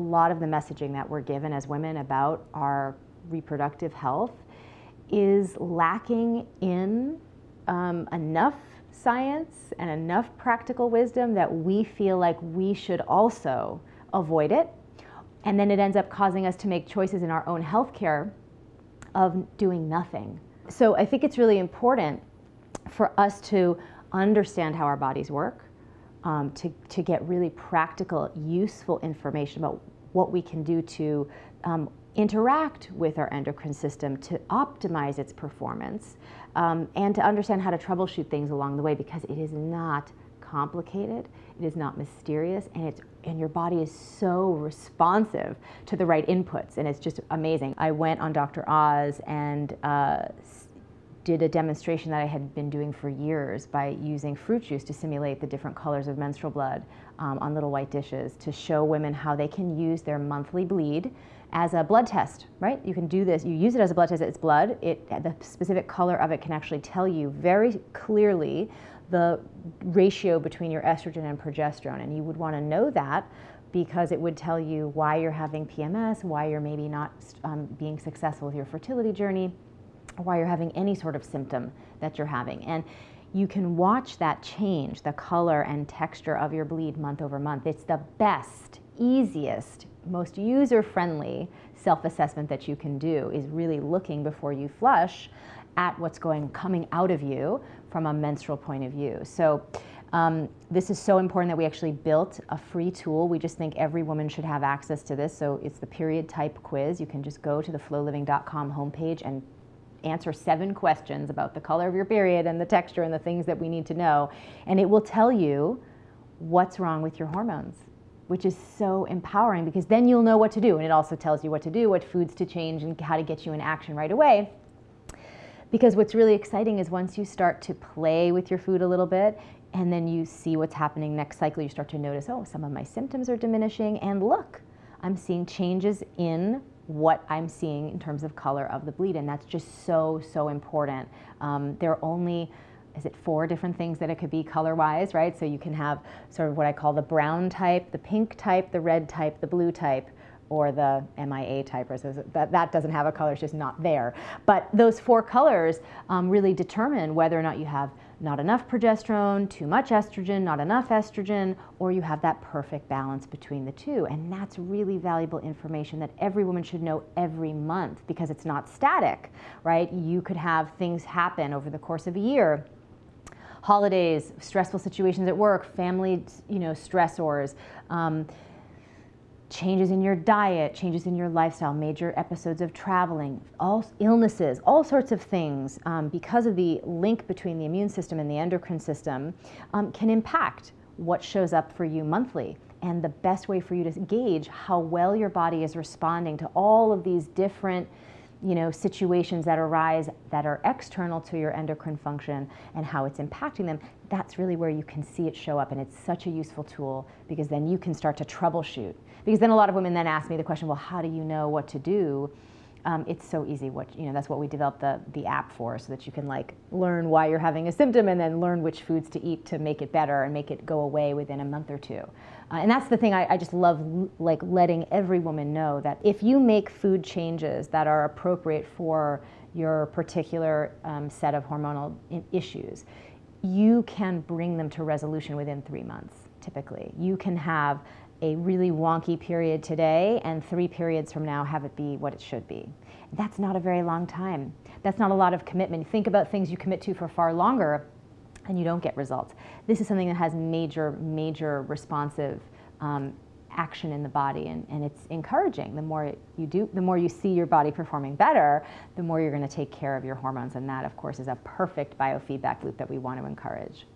lot of the messaging that we're given as women about our reproductive health is lacking in um, enough science and enough practical wisdom that we feel like we should also avoid it. And then it ends up causing us to make choices in our own healthcare of doing nothing. So I think it's really important for us to understand how our bodies work, um, to, to get really practical, useful information about what we can do to um, interact with our endocrine system to optimize its performance um, and to understand how to troubleshoot things along the way because it is not complicated, it is not mysterious, and it's and your body is so responsive to the right inputs, and it's just amazing. I went on Dr. Oz and uh, did a demonstration that I had been doing for years by using fruit juice to simulate the different colors of menstrual blood um, on little white dishes to show women how they can use their monthly bleed as a blood test, right? You can do this, you use it as a blood test, it's blood, it, the specific color of it can actually tell you very clearly the ratio between your estrogen and progesterone. And you would want to know that because it would tell you why you're having PMS, why you're maybe not um, being successful with your fertility journey, why you're having any sort of symptom that you're having. And you can watch that change, the color and texture of your bleed month over month. It's the best, easiest, most user-friendly self-assessment that you can do is really looking before you flush at what's going coming out of you from a menstrual point of view. So um, this is so important that we actually built a free tool. We just think every woman should have access to this. So it's the period type quiz. You can just go to the floliving.com homepage and answer seven questions about the color of your period and the texture and the things that we need to know. And it will tell you what's wrong with your hormones, which is so empowering because then you'll know what to do. And it also tells you what to do, what foods to change, and how to get you in action right away. Because what's really exciting is once you start to play with your food a little bit, and then you see what's happening next cycle, you start to notice, oh, some of my symptoms are diminishing, and look, I'm seeing changes in what I'm seeing in terms of color of the bleed, and that's just so, so important. Um, there are only, is it four different things that it could be color-wise, right? So you can have sort of what I call the brown type, the pink type, the red type, the blue type, or the MIA type, or so that, that doesn't have a color, it's just not there. But those four colors um, really determine whether or not you have not enough progesterone, too much estrogen, not enough estrogen, or you have that perfect balance between the two. And that's really valuable information that every woman should know every month because it's not static, right? You could have things happen over the course of a year holidays, stressful situations at work, family, you know, stressors, um, changes in your diet, changes in your lifestyle, major episodes of traveling, all illnesses, all sorts of things, um, because of the link between the immune system and the endocrine system, um, can impact what shows up for you monthly. And the best way for you to gauge how well your body is responding to all of these different you know, situations that arise that are external to your endocrine function and how it's impacting them, that's really where you can see it show up. And it's such a useful tool because then you can start to troubleshoot. Because then a lot of women then ask me the question, well, how do you know what to do? Um, it's so easy. What you know, that's what we developed the the app for, so that you can like learn why you're having a symptom and then learn which foods to eat to make it better and make it go away within a month or two. Uh, and that's the thing I, I just love, like letting every woman know that if you make food changes that are appropriate for your particular um, set of hormonal issues, you can bring them to resolution within three months. Typically, you can have a really wonky period today and three periods from now have it be what it should be. That's not a very long time. That's not a lot of commitment. Think about things you commit to for far longer and you don't get results. This is something that has major, major responsive um, action in the body and, and it's encouraging. The more you do, the more you see your body performing better, the more you're going to take care of your hormones and that of course is a perfect biofeedback loop that we want to encourage.